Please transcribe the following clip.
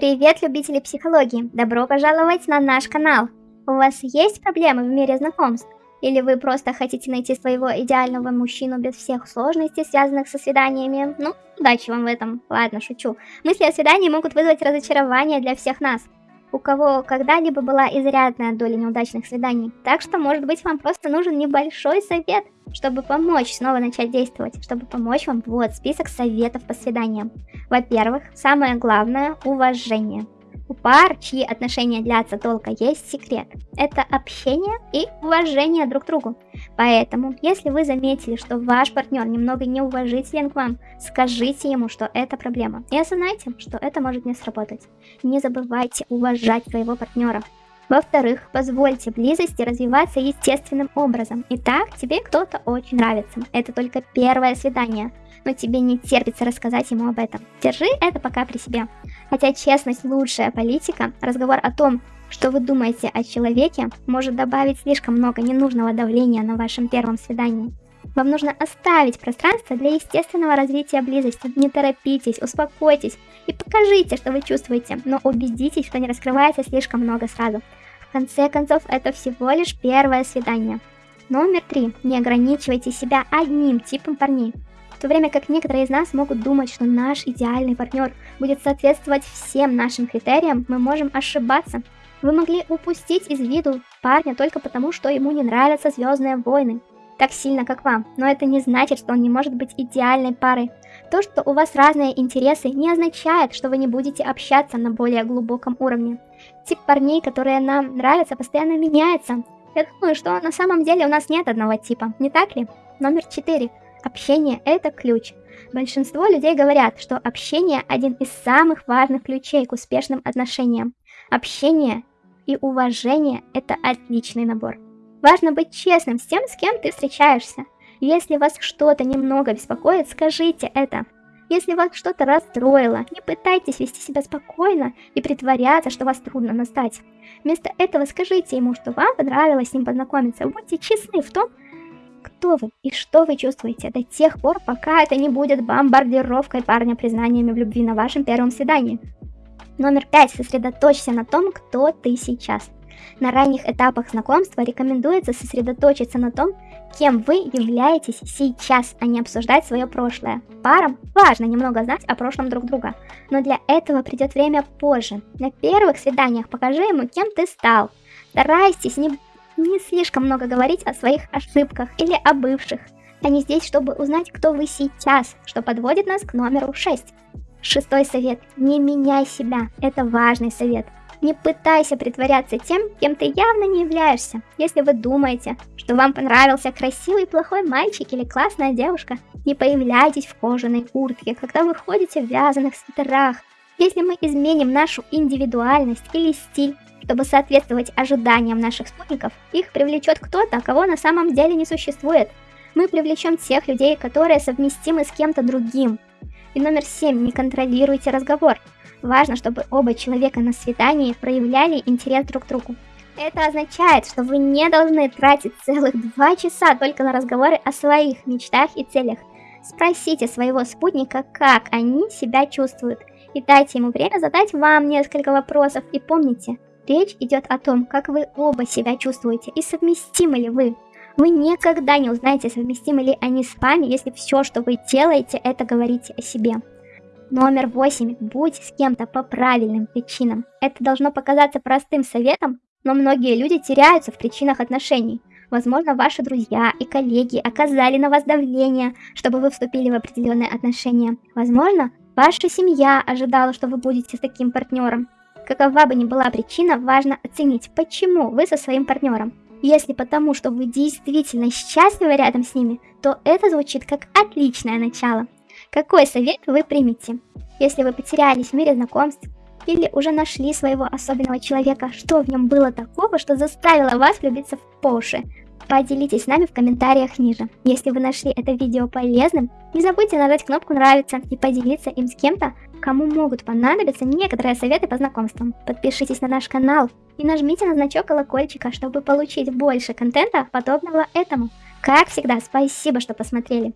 Привет, любители психологии! Добро пожаловать на наш канал! У вас есть проблемы в мире знакомств? Или вы просто хотите найти своего идеального мужчину без всех сложностей, связанных со свиданиями? Ну, удачи вам в этом. Ладно, шучу. Мысли о свидании могут вызвать разочарование для всех нас у кого когда-либо была изрядная доля неудачных свиданий. Так что, может быть, вам просто нужен небольшой совет, чтобы помочь снова начать действовать, чтобы помочь вам. Вот список советов по свиданиям. Во-первых, самое главное – уважение. У пар, чьи отношения длятся долго, есть секрет. Это общение и уважение друг к другу. Поэтому, если вы заметили, что ваш партнер немного неуважителен к вам, скажите ему, что это проблема. И осознайте, что это может не сработать. Не забывайте уважать своего партнера. Во-вторых, позвольте близости развиваться естественным образом. Итак, тебе кто-то очень нравится. Это только первое свидание но тебе не терпится рассказать ему об этом. Держи это пока при себе. Хотя честность лучшая политика, разговор о том, что вы думаете о человеке, может добавить слишком много ненужного давления на вашем первом свидании. Вам нужно оставить пространство для естественного развития близости. Не торопитесь, успокойтесь и покажите, что вы чувствуете, но убедитесь, что не раскрывается слишком много сразу. В конце концов, это всего лишь первое свидание. Номер три. Не ограничивайте себя одним типом парней. В то время как некоторые из нас могут думать, что наш идеальный партнер будет соответствовать всем нашим критериям, мы можем ошибаться. Вы могли упустить из виду парня только потому, что ему не нравятся Звездные войны так сильно, как вам, но это не значит, что он не может быть идеальной парой. То, что у вас разные интересы, не означает, что вы не будете общаться на более глубоком уровне. Тип парней, которые нам нравятся, постоянно меняется. Я думаю, что на самом деле у нас нет одного типа, не так ли? Номер 4. Общение – это ключ. Большинство людей говорят, что общение – один из самых важных ключей к успешным отношениям. Общение и уважение – это отличный набор. Важно быть честным с тем, с кем ты встречаешься. Если вас что-то немного беспокоит, скажите это. Если вас что-то расстроило, не пытайтесь вести себя спокойно и притворяться, что вас трудно настать. Вместо этого скажите ему, что вам понравилось с ним познакомиться. Будьте честны в том, кто вы и что вы чувствуете до тех пор, пока это не будет бомбардировкой парня признаниями в любви на вашем первом свидании. Номер пять. Сосредоточься на том, кто ты сейчас. На ранних этапах знакомства рекомендуется сосредоточиться на том, кем вы являетесь сейчас, а не обсуждать свое прошлое. Парам важно немного знать о прошлом друг друга, но для этого придет время позже. На первых свиданиях покажи ему, кем ты стал. Старайтесь не не слишком много говорить о своих ошибках или о бывших. Они здесь, чтобы узнать, кто вы сейчас, что подводит нас к номеру 6. Шестой совет. Не меняй себя. Это важный совет. Не пытайся притворяться тем, кем ты явно не являешься. Если вы думаете, что вам понравился красивый плохой мальчик или классная девушка, не появляйтесь в кожаной куртке, когда вы ходите в вязаных свитерах. Если мы изменим нашу индивидуальность или стиль, чтобы соответствовать ожиданиям наших спутников, их привлечет кто-то, кого на самом деле не существует. Мы привлечем тех людей, которые совместимы с кем-то другим. И номер семь. Не контролируйте разговор. Важно, чтобы оба человека на свидании проявляли интерес друг к другу. Это означает, что вы не должны тратить целых два часа только на разговоры о своих мечтах и целях. Спросите своего спутника, как они себя чувствуют, и дайте ему время задать вам несколько вопросов. И помните, Речь идет о том, как вы оба себя чувствуете и совместимы ли вы. Вы никогда не узнаете, совместимы ли они с вами, если все, что вы делаете, это говорите о себе. Номер восемь. Будь с кем-то по правильным причинам. Это должно показаться простым советом, но многие люди теряются в причинах отношений. Возможно, ваши друзья и коллеги оказали на вас давление, чтобы вы вступили в определенные отношения. Возможно, ваша семья ожидала, что вы будете с таким партнером. Какова бы ни была причина, важно оценить, почему вы со своим партнером. Если потому, что вы действительно счастливы рядом с ними, то это звучит как отличное начало. Какой совет вы примете? Если вы потерялись в мире знакомств, или уже нашли своего особенного человека, что в нем было такого, что заставило вас влюбиться в по Поделитесь с нами в комментариях ниже. Если вы нашли это видео полезным, не забудьте нажать кнопку нравится и поделиться им с кем-то, кому могут понадобиться некоторые советы по знакомствам. Подпишитесь на наш канал и нажмите на значок колокольчика, чтобы получить больше контента, подобного этому. Как всегда, спасибо, что посмотрели.